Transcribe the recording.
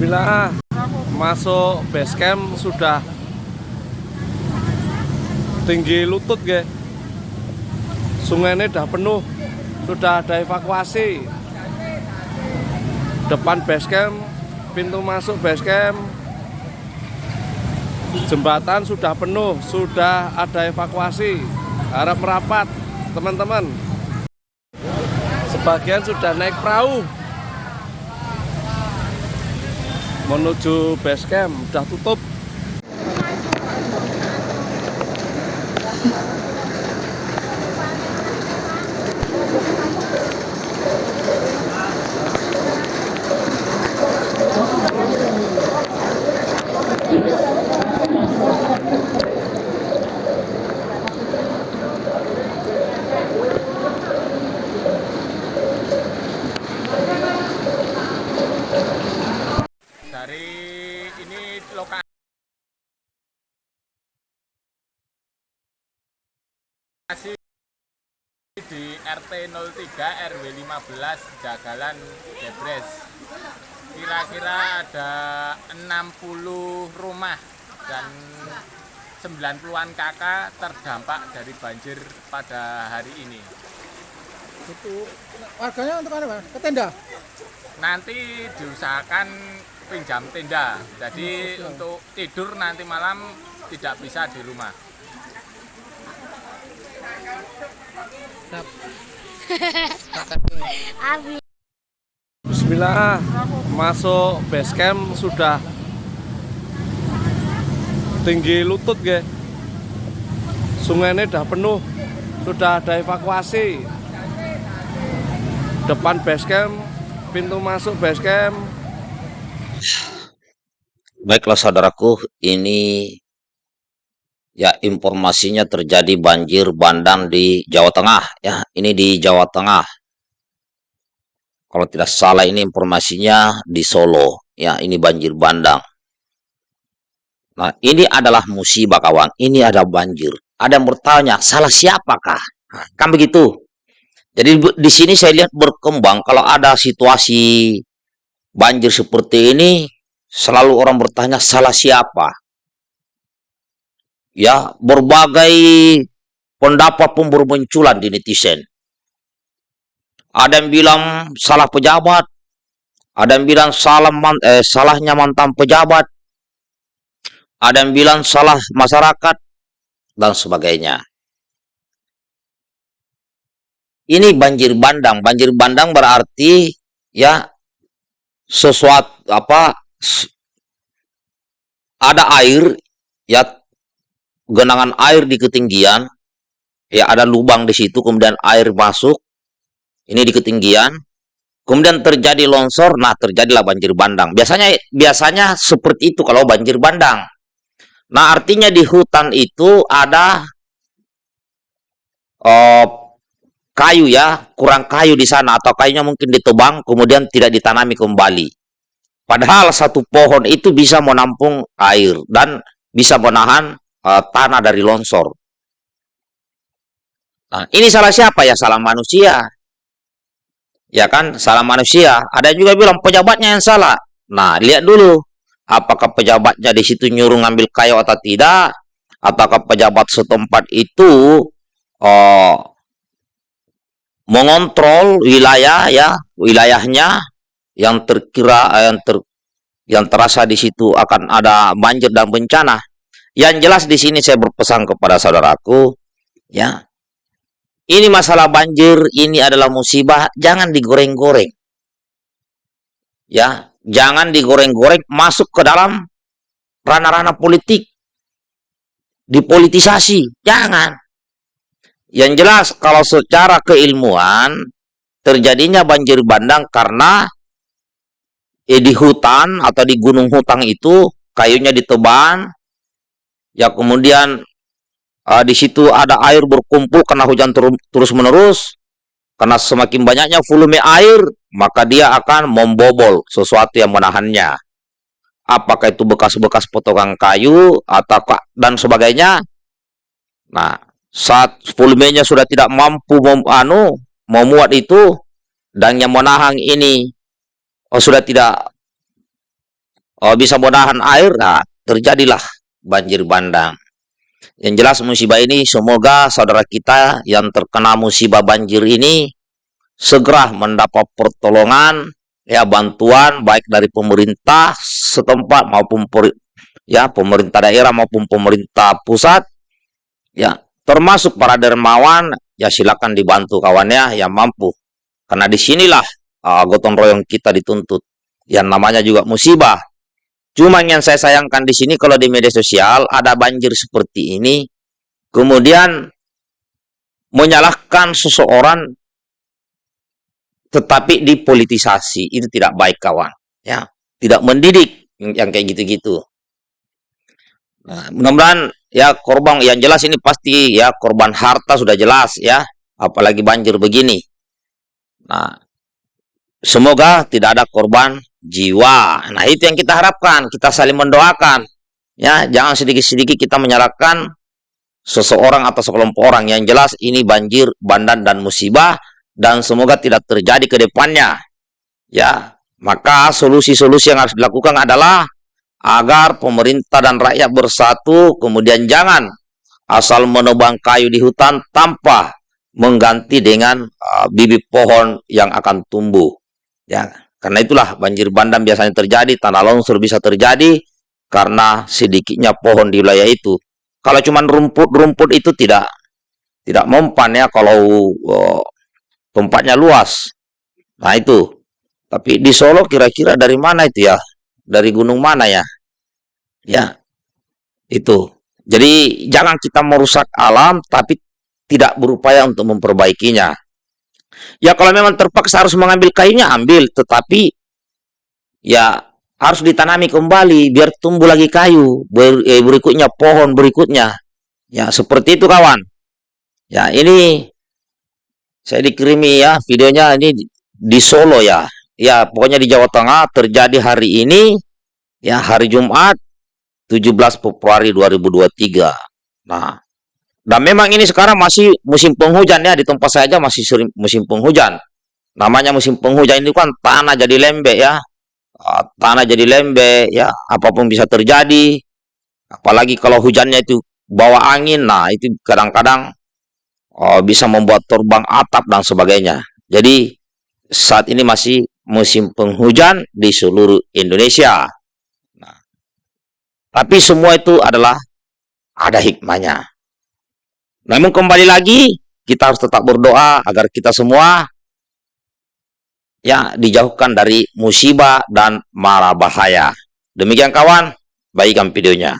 Bismillah masuk base camp sudah tinggi lutut ge. Sungai ini udah penuh sudah ada evakuasi. Depan base camp pintu masuk base camp. Jembatan sudah penuh sudah ada evakuasi. Harap merapat teman-teman. Sebagian sudah naik perahu menuju base camp udah tutup dari ini lokasi di RT 03 RW 15 Jagalan Debres kira-kira ada 60 rumah dan 90-an kakak terdampak dari banjir pada hari ini. Itu warganya untuk Pak? Ke tenda. nanti diusahakan pinjam tenda. Jadi untuk tidur nanti malam tidak bisa di rumah Bismillah. Masuk base camp sudah tinggi lutut ge. Sungai ini udah penuh sudah ada evakuasi. Depan base camp pintu masuk base camp. Baiklah saudaraku, ini ya informasinya terjadi banjir bandang di Jawa Tengah ya. Ini di Jawa Tengah. Kalau tidak salah ini informasinya di Solo ya, ini banjir bandang. Nah, ini adalah musibah kawan. Ini ada banjir. Ada yang bertanya, salah siapakah? Nah, kan begitu. Jadi di sini saya lihat berkembang kalau ada situasi banjir seperti ini selalu orang bertanya salah siapa. Ya, berbagai pendapat pun bermunculan di netizen. Ada yang bilang salah pejabat, ada yang bilang salah man- eh, salahnya mantan pejabat, ada yang bilang salah masyarakat dan sebagainya. Ini banjir bandang. Banjir bandang berarti ya sesuatu apa ada air ya genangan air di ketinggian ya ada lubang di situ kemudian air masuk ini di ketinggian kemudian terjadi longsor nah terjadilah banjir bandang. Biasanya biasanya seperti itu kalau banjir bandang. Nah artinya di hutan itu ada eh, kayu ya kurang kayu di sana atau kayunya mungkin ditebang kemudian tidak ditanami kembali. Padahal satu pohon itu bisa menampung air dan bisa menahan eh, tanah dari longsor. Nah, ini salah siapa ya? Salah manusia. Ya kan, salah manusia. Ada juga bilang pejabatnya yang salah. Nah, lihat dulu apakah pejabatnya di situ nyuruh ngambil kayu atau tidak, ataukah pejabat setempat itu eh, mengontrol wilayah ya, wilayahnya yang terkira eh, yang ter yang terasa di situ akan ada banjir dan bencana. Yang jelas di sini saya berpesan kepada saudaraku, ya. Ini masalah banjir, ini adalah musibah, jangan digoreng-goreng. Ya, jangan digoreng-goreng masuk ke dalam ranah-ranah politik. Dipolitisasi, jangan. Yang jelas kalau secara keilmuan terjadinya banjir bandang karena eh, di hutan atau di gunung hutang itu kayunya ditebang ya kemudian eh, di situ ada air berkumpul karena hujan terus menerus karena semakin banyaknya volume air maka dia akan membobol sesuatu yang menahannya. Apakah itu bekas-bekas potongan kayu atau dan sebagainya? Nah saat volumenya sudah tidak mampu mem, anu memuat itu dan yang menahan ini oh, sudah tidak oh, bisa bodahan air, nah, terjadilah banjir bandang. Yang jelas musibah ini semoga saudara kita yang terkena musibah banjir ini segera mendapat pertolongan ya bantuan baik dari pemerintah setempat maupun ya pemerintah daerah maupun pemerintah pusat ya termasuk para dermawan ya silakan dibantu kawannya yang mampu. Karena di sinilah uh, gotong royong kita dituntut. Yang namanya juga musibah cuma yang saya sayangkan di sini kalau di media sosial ada banjir seperti ini kemudian menyalahkan seseorang tetapi dipolitisasi. Itu tidak baik kawan. Ya tidak mendidik yang kayak gitu-gitu. Nah, mudah-mudahan ya korban yang jelas ini pasti ya korban harta sudah jelas ya, apalagi banjir begini. Nah, semoga tidak ada korban jiwa. Nah, itu yang kita harapkan, kita saling mendoakan. Ya, jangan sedikit-sedikit kita menyalahkan seseorang atau sekelompok orang yang jelas ini banjir, bandan dan musibah dan semoga tidak terjadi ke depannya. Ya, maka solusi-solusi yang harus dilakukan adalah agar pemerintah dan rakyat bersatu, kemudian jangan asal menebang kayu di hutan tanpa mengganti dengan uh, bibit pohon yang akan tumbuh. Ya, karena itulah banjir bandang biasanya terjadi, tanah longsor bisa terjadi karena sedikitnya pohon di wilayah itu. Kalau cuma rumput-rumput itu tidak tidak mempan ya kalau uh, tempatnya luas. Nah itu. Tapi di Solo kira-kira dari mana itu ya? dari gunung mana ya? Ya, itu. Jadi jangan kita merusak alam tapi tidak berupaya untuk memperbaikinya. Ya kalau memang terpaksa harus mengambil kayunya ambil, tetapi ya harus ditanami kembali biar tumbuh lagi kayu ber, eh, berikutnya pohon berikutnya. Ya seperti itu kawan. Ya ini saya dikirimi ya videonya ini di Solo ya ya pokoknya di Jawa Tengah terjadi hari ini ya hari Jumat 17 Februari 2023 nah dan memang ini sekarang masih musim penghujan ya di tempat saya aja masih sering musim penghujan namanya musim penghujan ini kan tanah jadi lembek ya ah, tanah jadi lembek ya apa pun bisa terjadi apalagi kalau hujannya itu bawa angin nah itu kadang-kadang oh, bisa membuat terbang atap dan sebagainya jadi saat ini masih musim penghujan di seluruh Indonesia. Nah, tapi semua itu adalah ada hikmahnya. Namun kembali lagi, kita harus tetap berdoa agar kita semua ya dijauhkan dari musibah dan mara bahaya. Demikian kawan, baikkan videonya.